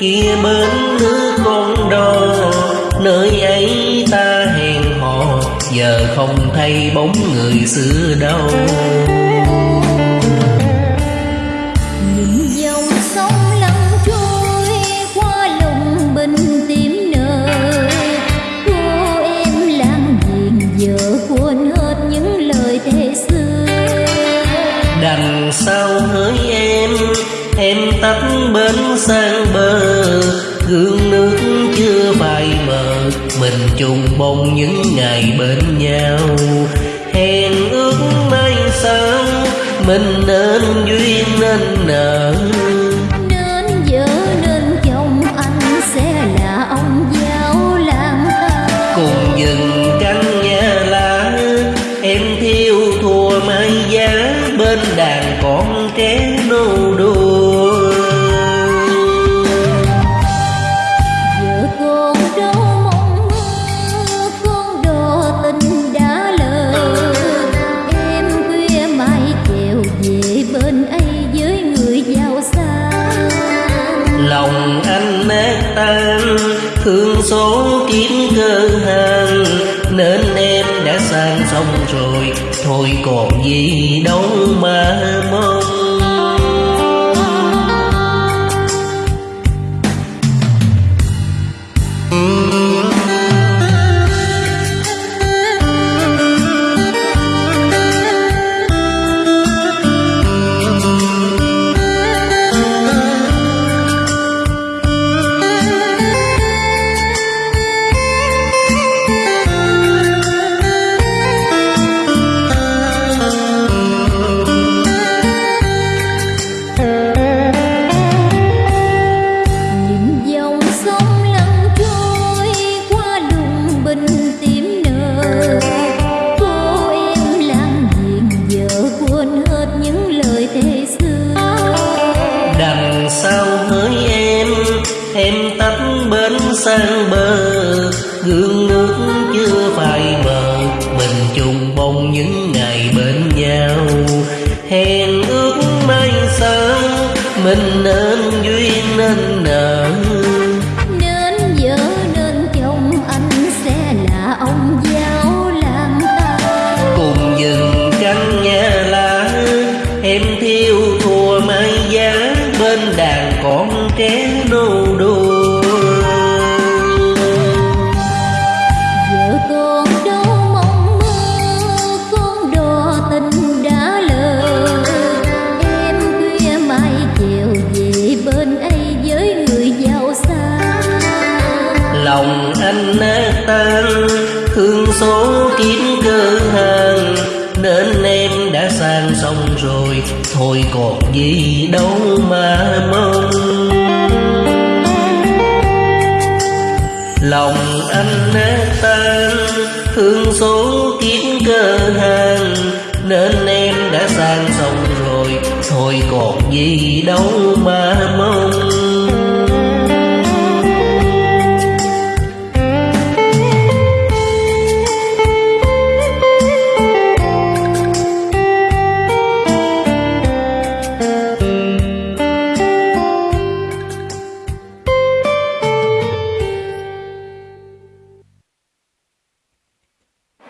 Kia bên nước con đò nơi ấy ta hẹn hò giờ không thấy bóng người xưa đâu. Nhìn dòng sông lặng trôi qua lùng bình tím nở cô em lang diện giờ quên hết những lời thề xưa. Đằng sau hỡi em em tắt bến sang bờ. Gương nước chưa phai mờ mình chung bông những ngày bên nhau. Hẹn ước mai sau mình nên duyên nên nợ. Nên vợ nên chồng anh sẽ là ông giáo thang cùng dừng căn nhà lá em thiêu thua mai giá. Bên đàn con trẻ nô đùa lòng anh nát tan. Thương số kiếm cơ hàng nên em đã sang xong rồi. Thôi còn gì đâu mà mong. Sang bờ gương nước chưa phai mờ mình chung bông những ngày bên nhau. Hẹn ước mai sau mình nên duyên nên nợ. Nên vợ nên chồng anh sẽ là ông giáo lang thang cùng dừng căn nhà lá em thiêu thua mai giá. Bên đàn con trẻ nô đùa số kiếm cơ hàng nên em đã sang xong rồi, thôi còn gì đâu mà mong. Lòng anh nát tan thương số kiếm cơ hàng nên em đã sang xong rồi, thôi còn gì đâu mà mong.